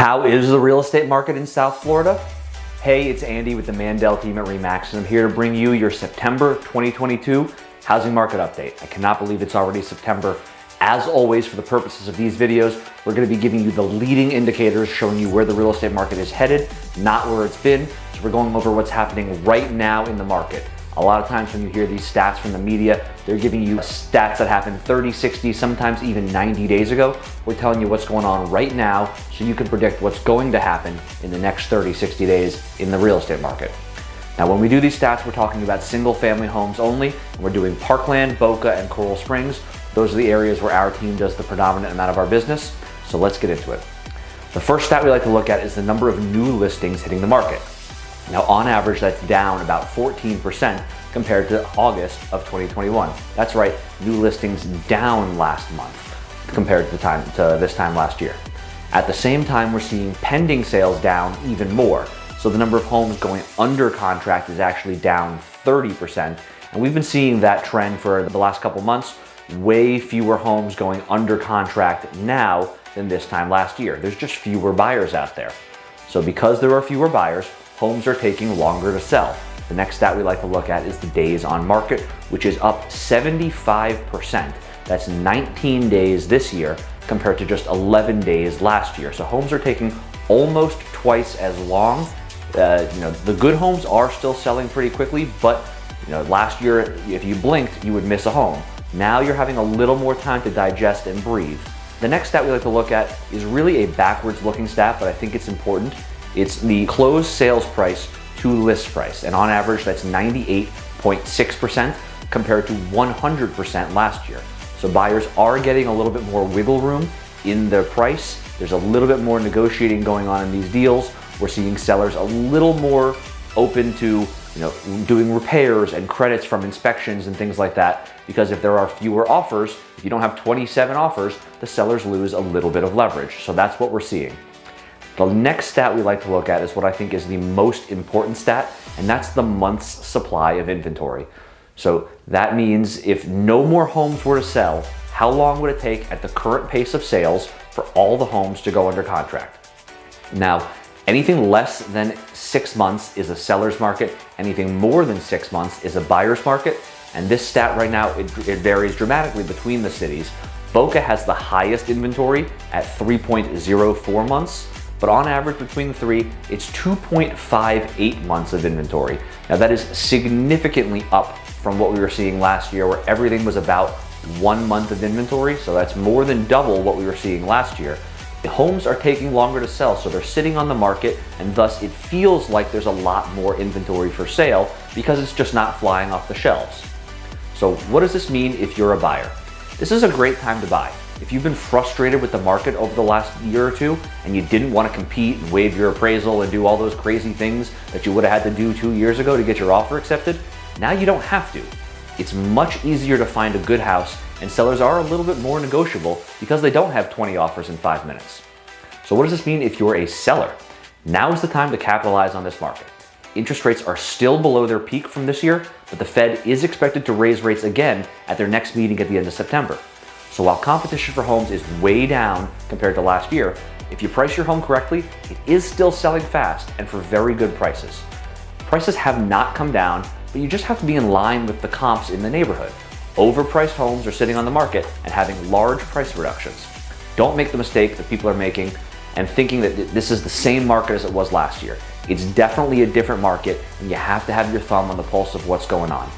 How is the real estate market in South Florida? Hey, it's Andy with the Mandel team at RE/MAX, and I'm here to bring you your September 2022 housing market update. I cannot believe it's already September. As always, for the purposes of these videos, we're gonna be giving you the leading indicators showing you where the real estate market is headed, not where it's been. So we're going over what's happening right now in the market. A lot of times when you hear these stats from the media, they're giving you stats that happened 30, 60, sometimes even 90 days ago. We're telling you what's going on right now so you can predict what's going to happen in the next 30, 60 days in the real estate market. Now, when we do these stats, we're talking about single family homes only. We're doing Parkland, Boca, and Coral Springs. Those are the areas where our team does the predominant amount of our business. So let's get into it. The first stat we like to look at is the number of new listings hitting the market. Now, on average, that's down about 14% compared to August of 2021. That's right, new listings down last month compared to the time to this time last year. At the same time, we're seeing pending sales down even more. So the number of homes going under contract is actually down 30%. And we've been seeing that trend for the last couple months, way fewer homes going under contract now than this time last year. There's just fewer buyers out there. So because there are fewer buyers, homes are taking longer to sell. The next stat we like to look at is the days on market, which is up 75%. That's 19 days this year compared to just 11 days last year. So homes are taking almost twice as long. Uh, you know, the good homes are still selling pretty quickly, but you know, last year, if you blinked, you would miss a home. Now you're having a little more time to digest and breathe. The next stat we like to look at is really a backwards looking stat, but I think it's important. It's the closed sales price to list price. And on average, that's 98.6% compared to 100% last year. So buyers are getting a little bit more wiggle room in their price. There's a little bit more negotiating going on in these deals. We're seeing sellers a little more open to you know, doing repairs and credits from inspections and things like that. Because if there are fewer offers, if you don't have 27 offers, the sellers lose a little bit of leverage. So that's what we're seeing. The next stat we like to look at is what I think is the most important stat, and that's the month's supply of inventory. So that means if no more homes were to sell, how long would it take at the current pace of sales for all the homes to go under contract? Now, anything less than six months is a seller's market. Anything more than six months is a buyer's market. And this stat right now, it, it varies dramatically between the cities. Boca has the highest inventory at 3.04 months but on average between the three, it's 2.58 months of inventory. Now that is significantly up from what we were seeing last year where everything was about one month of inventory. So that's more than double what we were seeing last year. Homes are taking longer to sell, so they're sitting on the market and thus it feels like there's a lot more inventory for sale because it's just not flying off the shelves. So what does this mean if you're a buyer? This is a great time to buy. If you've been frustrated with the market over the last year or two and you didn't want to compete and waive your appraisal and do all those crazy things that you would have had to do two years ago to get your offer accepted, now you don't have to. It's much easier to find a good house and sellers are a little bit more negotiable because they don't have 20 offers in five minutes. So what does this mean if you're a seller? Now is the time to capitalize on this market. Interest rates are still below their peak from this year, but the Fed is expected to raise rates again at their next meeting at the end of September. So while competition for homes is way down compared to last year, if you price your home correctly, it is still selling fast and for very good prices. Prices have not come down, but you just have to be in line with the comps in the neighborhood. Overpriced homes are sitting on the market and having large price reductions. Don't make the mistake that people are making and thinking that this is the same market as it was last year. It's definitely a different market and you have to have your thumb on the pulse of what's going on.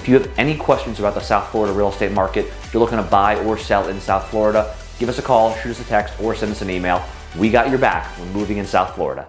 If you have any questions about the South Florida real estate market, if you're looking to buy or sell in South Florida, give us a call, shoot us a text, or send us an email. We got your back when moving in South Florida.